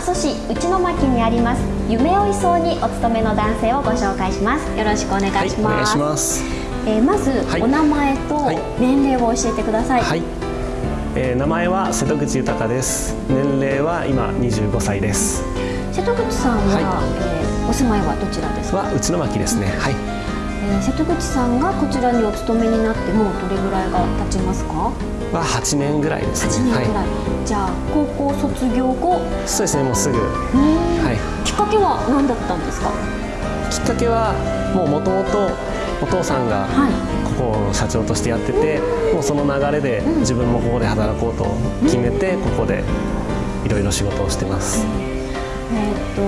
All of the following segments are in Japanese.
蘇市内野牧にあります夢追い荘にお勤めの男性をご紹介します。よろしくお願いします、はい、お願いします。えー、まず、はい、お名前と年齢を教えてください、はい、えー、名前は瀬戸口豊です。年齢は今25歳です。瀬戸口さんは、はい、えー、お住まいはどちらですか？は内野牧ですね。はい、えー、瀬戸口さんがこちらにお勤めになってもどれぐらいが経ちますか？は8年ぐらいですね。8年ぐらい。はい、じゃあ高校卒業後？そうですねもうすぐ。はい。きっかけは何だったんですか？きっかけはもうもともとお父さんがここを社長としてやってて、はい、もうその流れで自分もここで働こうと決めて、ここでいろいろ仕事をしてます。えっ、と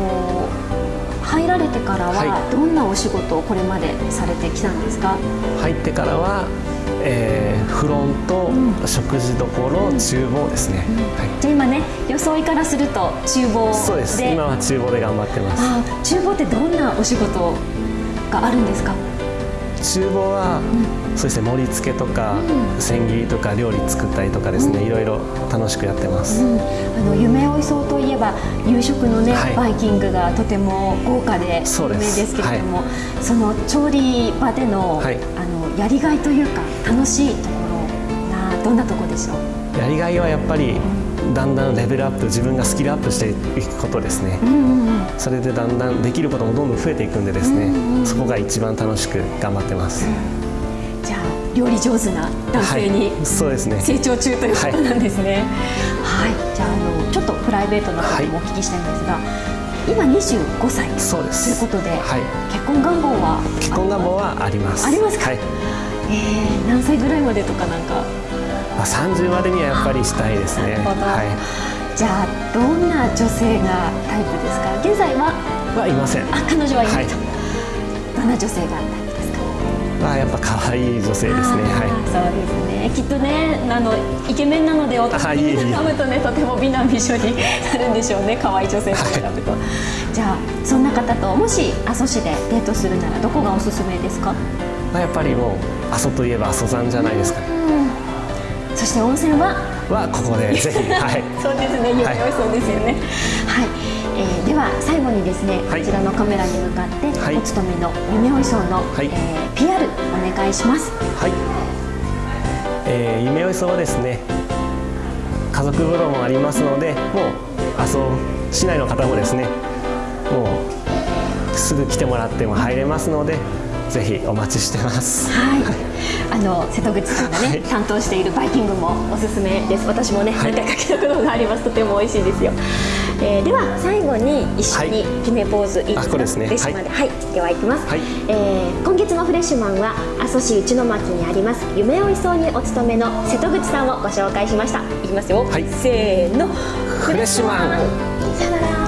入られてからはどんなお仕事をこれまでされてきたんですか？入ってからはえー、フロント、うん、食事どころ、厨房ですね、はい、じゃあ今ね装いからすると厨房そうです。今は厨房で頑張ってます。あ厨房ってどんなお仕事があるんですか？厨房は、うん、そうですね盛り付けとか、うん、千切りとか料理作ったりとかですね、いろいろ楽しくやってます、あの夢追いそうといえば夕食のね、はい、バイキングがとても豪華で有名ですけれどもそ,、の調理場での,、はい、あのやりがいというか楽しいところなどんなところでしょう？やりがいはやっぱりだん。だんレベルアップ自分がスキルアップしていくことですね、うんうんうん、それでだんだんできることもどんどん増えていくんでですね、うんうん、そこが一番楽しく頑張ってます、うん、じゃあ料理上手な男性に、はい、そうですね。成長中ということなんですね。はい、はい、じゃああのちょっとプライベートなこともお聞きしたいんですが、はい。今25歳。そうです。ということで、はい、結婚願望は結婚願望はあります。ありますか、はい、えー、何歳ぐらいまでとかなんか、まあ、30までにはやっぱりしたいですねはい、じゃあどんな女性がタイプですか？現在ははいませんあ彼女はいないと、はい、どんな女性がタイプあやっぱ可愛い女性ですね。はい。そうですね。きっとね、あのイケメンなので、お年に絡むとね、とても美男美女になるんでしょうね。可愛い女性と選ぶと。はい、じゃあそんな方ともし阿蘇市でデートするならどこがおすすめですか？まあやっぱりもう阿蘇といえば阿蘇山じゃないですか、ね。そして温泉は？はここでぜひはい。そうですね。夢追いそうですよね。はい。えー、では最後にですね、はい、こちらのカメラに向かって、はい、お勤めの夢追い荘の、はい、えー、PR お願いします。はい。えー、夢追い荘はですね、家族風呂もありますので、もう阿蘇市内の方もですね、もうすぐ来てもらっても入れますので。ぜひお待ちしてます。はい。あの瀬戸口さんがね、はい、担当しているバイキングもおすすめです。私もね、はい、何回か来たことがあります。とても美味しいですよ。えー、では最後に一緒に決めポーズいいですか？はい、ですね。はい、はい、ではいきます。はい、えー、今月のフレッシュマンは阿蘇市内野町にあります夢追い荘にお勤めの瀬戸口さんをご紹介しました。いきますよ。はい。せーの。フレッシュマン。さよなら。